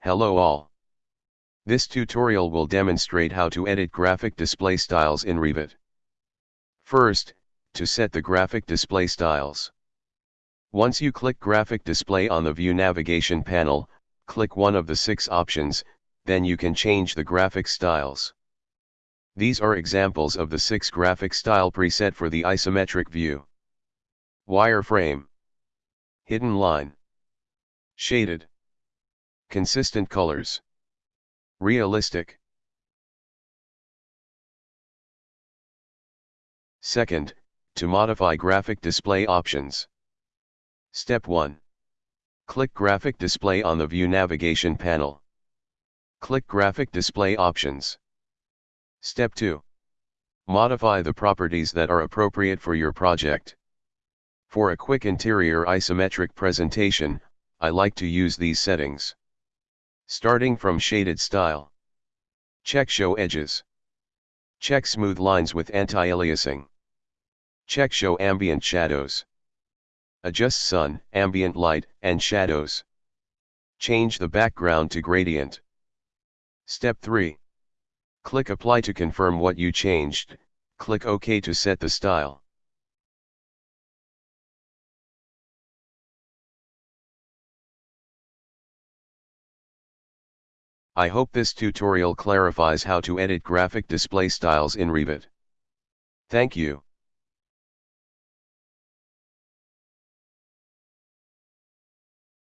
Hello all. This tutorial will demonstrate how to edit graphic display styles in Revit. First, to set the graphic display styles. Once you click graphic display on the view navigation panel, click one of the six options, then you can change the graphic styles. These are examples of the six graphic style preset for the isometric view. Wireframe. Hidden line. Shaded. Consistent colors. Realistic. Second, to modify graphic display options. Step 1. Click Graphic Display on the View navigation panel. Click Graphic Display Options. Step 2. Modify the properties that are appropriate for your project. For a quick interior isometric presentation, I like to use these settings. Starting from Shaded Style. Check Show Edges. Check Smooth Lines with Anti-Aliasing. Check Show Ambient Shadows. Adjust Sun, Ambient Light, and Shadows. Change the background to Gradient. Step 3. Click Apply to confirm what you changed, click OK to set the style. I hope this tutorial clarifies how to edit graphic display styles in Revit. Thank you.